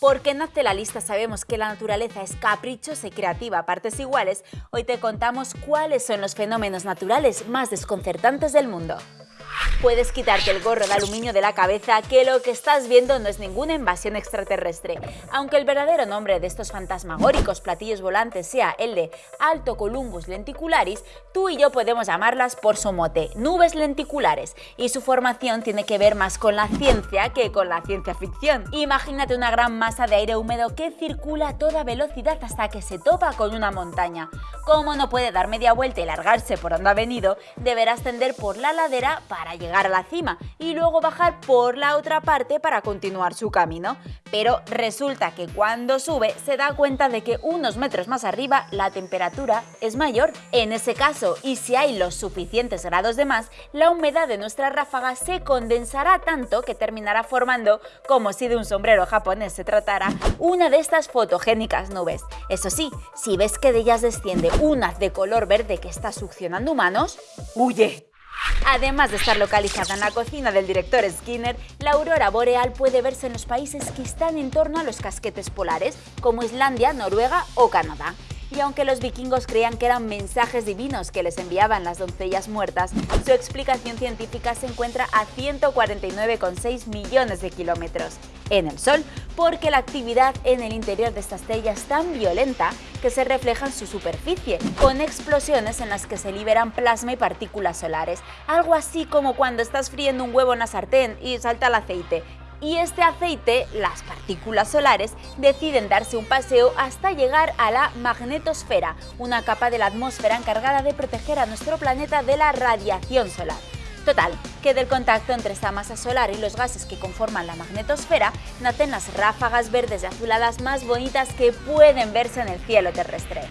Porque en Hazte la Lista sabemos que la naturaleza es caprichosa y creativa a partes iguales, hoy te contamos cuáles son los fenómenos naturales más desconcertantes del mundo. Puedes quitarte el gorro de aluminio de la cabeza que lo que estás viendo no es ninguna invasión extraterrestre. Aunque el verdadero nombre de estos fantasmagóricos platillos volantes sea el de Alto Columbus lenticularis, tú y yo podemos llamarlas por su mote, nubes lenticulares, y su formación tiene que ver más con la ciencia que con la ciencia ficción. Imagínate una gran masa de aire húmedo que circula a toda velocidad hasta que se topa con una montaña. Como no puede dar media vuelta y largarse por donde ha venido, deberá ascender por la ladera para llegar a la cima y luego bajar por la otra parte para continuar su camino. Pero resulta que cuando sube se da cuenta de que unos metros más arriba la temperatura es mayor. En ese caso, y si hay los suficientes grados de más, la humedad de nuestra ráfaga se condensará tanto que terminará formando, como si de un sombrero japonés se tratara, una de estas fotogénicas nubes. Eso sí, si ves que de ellas desciende un haz de color verde que está succionando humanos, ¡huye! Además de estar localizada en la cocina del director Skinner, la aurora boreal puede verse en los países que están en torno a los casquetes polares, como Islandia, Noruega o Canadá. Y aunque los vikingos creían que eran mensajes divinos que les enviaban las doncellas muertas, su explicación científica se encuentra a 149,6 millones de kilómetros en el Sol, porque la actividad en el interior de esta estrella es tan violenta que se refleja en su superficie, con explosiones en las que se liberan plasma y partículas solares, algo así como cuando estás friendo un huevo en la sartén y salta el aceite, y este aceite, las partículas solares, deciden darse un paseo hasta llegar a la magnetosfera, una capa de la atmósfera encargada de proteger a nuestro planeta de la radiación solar. Total, que del contacto entre esta masa solar y los gases que conforman la magnetosfera nacen las ráfagas verdes y azuladas más bonitas que pueden verse en el cielo terrestre.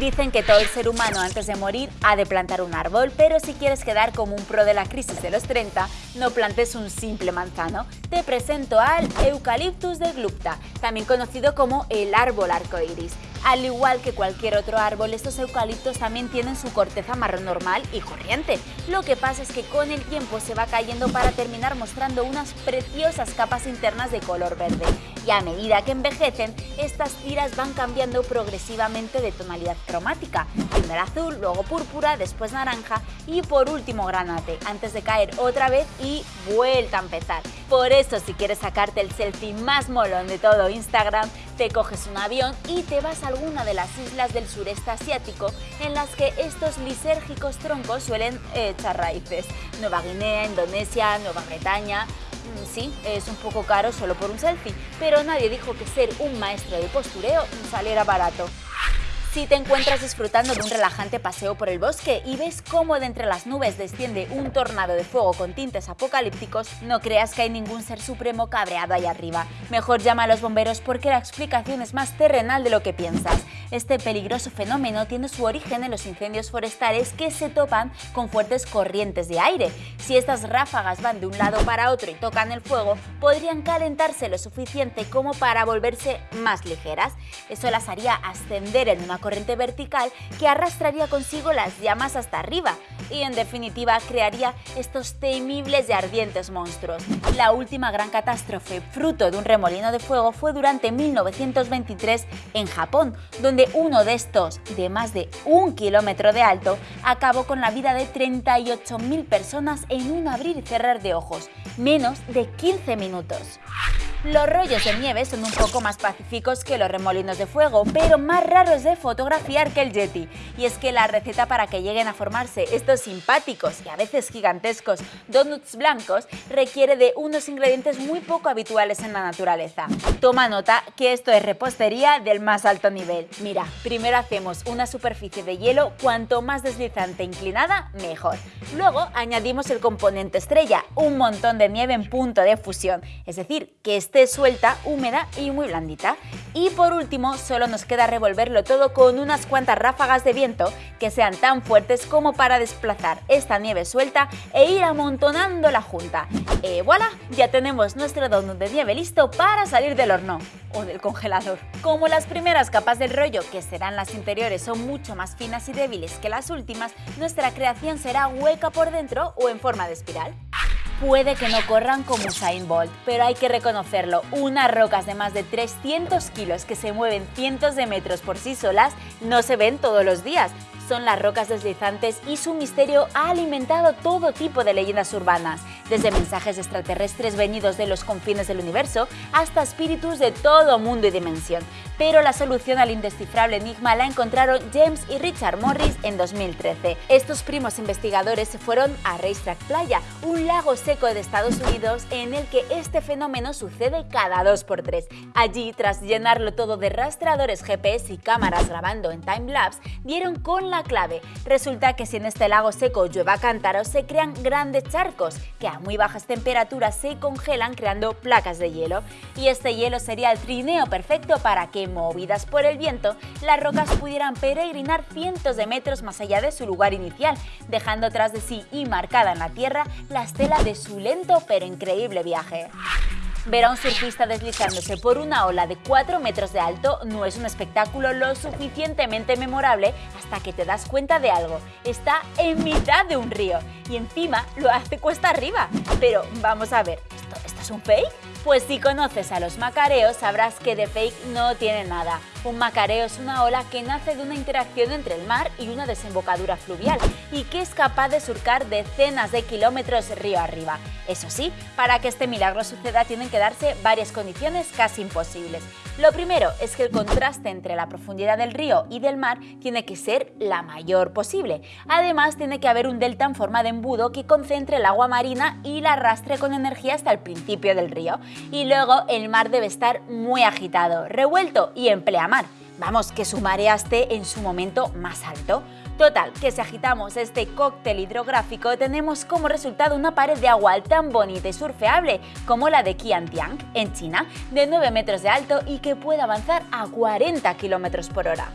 Dicen que todo el ser humano antes de morir ha de plantar un árbol, pero si quieres quedar como un pro de la crisis de los 30, no plantes un simple manzano. Te presento al Eucaliptus de Glupta, también conocido como el árbol arcoiris. Al igual que cualquier otro árbol, estos eucaliptos también tienen su corteza marrón normal y corriente. Lo que pasa es que con el tiempo se va cayendo para terminar mostrando unas preciosas capas internas de color verde. Y a medida que envejecen, estas tiras van cambiando progresivamente de tonalidad cromática. Primero azul, luego púrpura, después naranja y por último granate, antes de caer otra vez y vuelta a empezar. Por eso si quieres sacarte el selfie más molón de todo Instagram, te coges un avión y te vas a alguna de las islas del sureste asiático en las que estos lisérgicos troncos suelen echar raíces. Nueva Guinea, Indonesia, Nueva Bretaña... Mm, sí, es un poco caro solo por un selfie, pero nadie dijo que ser un maestro de postureo saliera barato. Si te encuentras disfrutando de un relajante paseo por el bosque y ves cómo de entre las nubes desciende un tornado de fuego con tintes apocalípticos, no creas que hay ningún ser supremo cabreado ahí arriba. Mejor llama a los bomberos porque la explicación es más terrenal de lo que piensas. Este peligroso fenómeno tiene su origen en los incendios forestales que se topan con fuertes corrientes de aire. Si estas ráfagas van de un lado para otro y tocan el fuego, podrían calentarse lo suficiente como para volverse más ligeras. Eso las haría ascender en una corriente vertical que arrastraría consigo las llamas hasta arriba y en definitiva crearía estos temibles y ardientes monstruos. La última gran catástrofe fruto de un remolino de fuego fue durante 1923 en Japón, donde uno de estos, de más de un kilómetro de alto, acabó con la vida de 38.000 personas en un abrir y cerrar de ojos, menos de 15 minutos. Los rollos de nieve son un poco más pacíficos que los remolinos de fuego, pero más raros de fotografiar que el Yeti. Y es que la receta para que lleguen a formarse estos simpáticos y a veces gigantescos donuts blancos requiere de unos ingredientes muy poco habituales en la naturaleza. Toma nota que esto es repostería del más alto nivel. Mira, primero hacemos una superficie de hielo cuanto más deslizante e inclinada, mejor. Luego añadimos el componente estrella, un montón de nieve en punto de fusión, es decir, que suelta, húmeda y muy blandita. Y por último, solo nos queda revolverlo todo con unas cuantas ráfagas de viento que sean tan fuertes como para desplazar esta nieve suelta e ir amontonando la junta. Y voilà, ya tenemos nuestro donut de nieve listo para salir del horno o del congelador. Como las primeras capas del rollo, que serán las interiores, son mucho más finas y débiles que las últimas, nuestra creación será hueca por dentro o en forma de espiral. Puede que no corran como Usain Bolt, pero hay que reconocerlo, unas rocas de más de 300 kilos que se mueven cientos de metros por sí solas no se ven todos los días, son las rocas deslizantes y su misterio ha alimentado todo tipo de leyendas urbanas, desde mensajes extraterrestres venidos de los confines del universo hasta espíritus de todo mundo y dimensión. Pero la solución al indescifrable enigma la encontraron James y Richard Morris en 2013. Estos primos investigadores se fueron a Racetrack Playa, un lago seco de Estados Unidos en el que este fenómeno sucede cada 2 por 3 Allí, tras llenarlo todo de rastreadores GPS y cámaras grabando en timelapse, dieron con la clave. Resulta que si en este lago seco llueva cántaros, se crean grandes charcos que a muy bajas temperaturas se congelan creando placas de hielo. Y este hielo sería el trineo perfecto para que, movidas por el viento, las rocas pudieran peregrinar cientos de metros más allá de su lugar inicial, dejando tras de sí y marcada en la tierra la estela de su lento pero increíble viaje. Ver a un surfista deslizándose por una ola de 4 metros de alto no es un espectáculo lo suficientemente memorable hasta que te das cuenta de algo. Está en mitad de un río y encima lo hace cuesta arriba. Pero vamos a ver, ¿esto, esto es un fake? Pues si conoces a los macareos sabrás que de fake no tiene nada. Un macareo es una ola que nace de una interacción entre el mar y una desembocadura fluvial y que es capaz de surcar decenas de kilómetros río arriba. Eso sí, para que este milagro suceda tienen que darse varias condiciones casi imposibles. Lo primero es que el contraste entre la profundidad del río y del mar tiene que ser la mayor posible. Además, tiene que haber un delta en forma de embudo que concentre el agua marina y la arrastre con energía hasta el principio del río. Y luego el mar debe estar muy agitado, revuelto y en pleamar. Vamos, que su marea esté en su momento más alto. Total, que si agitamos este cóctel hidrográfico tenemos como resultado una pared de agua tan bonita y surfeable como la de Qiantiang, en China, de 9 metros de alto y que puede avanzar a 40 km por hora.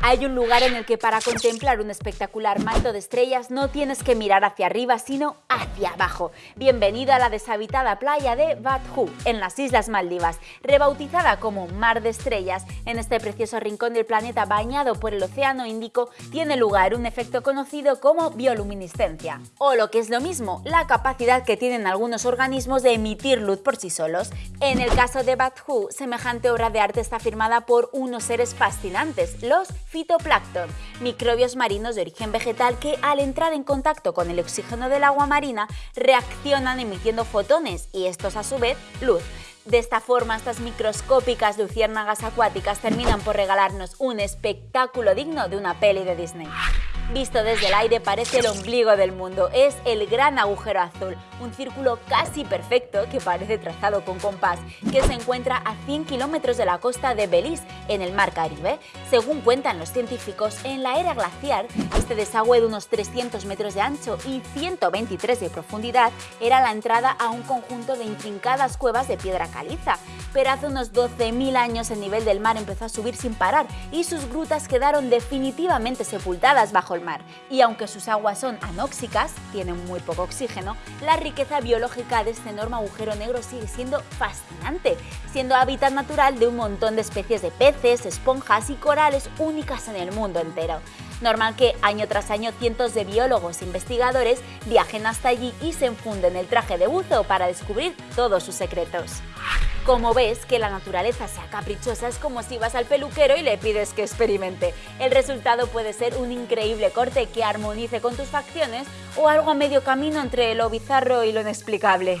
Hay un lugar en el que para contemplar un espectacular manto de estrellas no tienes que mirar hacia arriba, sino hacia abajo. Bienvenido a la deshabitada playa de Bat en las Islas Maldivas. Rebautizada como Mar de Estrellas, en este precioso rincón del planeta bañado por el Océano Índico, tiene lugar un efecto conocido como bioluminiscencia, o lo que es lo mismo, la capacidad que tienen algunos organismos de emitir luz por sí solos. En el caso de Bat semejante obra de arte está firmada por unos seres fascinantes, los fitoplancton, microbios marinos de origen vegetal que al entrar en contacto con el oxígeno del agua marina reaccionan emitiendo fotones y estos a su vez luz. De esta forma, estas microscópicas luciérnagas acuáticas terminan por regalarnos un espectáculo digno de una peli de Disney. Visto desde el aire parece el ombligo del mundo, es el gran agujero azul, un círculo casi perfecto que parece trazado con compás, que se encuentra a 100 kilómetros de la costa de Belice, en el Mar Caribe. Según cuentan los científicos, en la era glaciar, este desagüe de unos 300 metros de ancho y 123 de profundidad era la entrada a un conjunto de intrincadas cuevas de piedra caliza. Pero hace unos 12.000 años el nivel del mar empezó a subir sin parar y sus grutas quedaron definitivamente sepultadas bajo mar. Y aunque sus aguas son anóxicas, tienen muy poco oxígeno, la riqueza biológica de este enorme agujero negro sigue siendo fascinante, siendo hábitat natural de un montón de especies de peces, esponjas y corales únicas en el mundo entero. Normal que año tras año cientos de biólogos e investigadores viajen hasta allí y se enfunden el traje de buzo para descubrir todos sus secretos. Como ves, que la naturaleza sea caprichosa es como si vas al peluquero y le pides que experimente. El resultado puede ser un increíble corte que armonice con tus facciones o algo a medio camino entre lo bizarro y lo inexplicable.